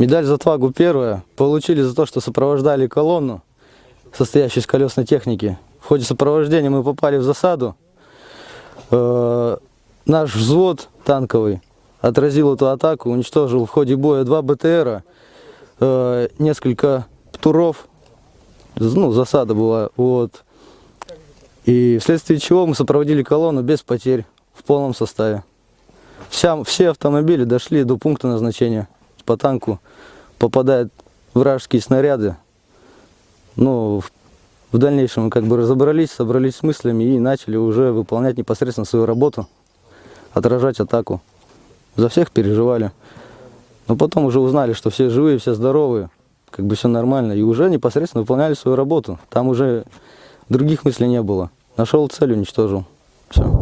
Медаль за отвагу первая. Получили за то, что сопровождали колонну, состоящую из колесной техники. В ходе сопровождения мы попали в засаду. Э, наш взвод танковый отразил эту атаку, уничтожил в ходе боя два БТРа, э, несколько птуров, ну, засада была, вот. И вследствие чего мы сопроводили колонну без потерь, в полном составе. Вся, все автомобили дошли до пункта назначения. По танку попадают вражеские снаряды. Ну, в, в дальнейшем мы как бы разобрались, собрались с мыслями и начали уже выполнять непосредственно свою работу, отражать атаку. За всех переживали. Но потом уже узнали, что все живые, все здоровые, как бы все нормально. И уже непосредственно выполняли свою работу. Там уже других мыслей не было. Нашел цель, уничтожил. Все.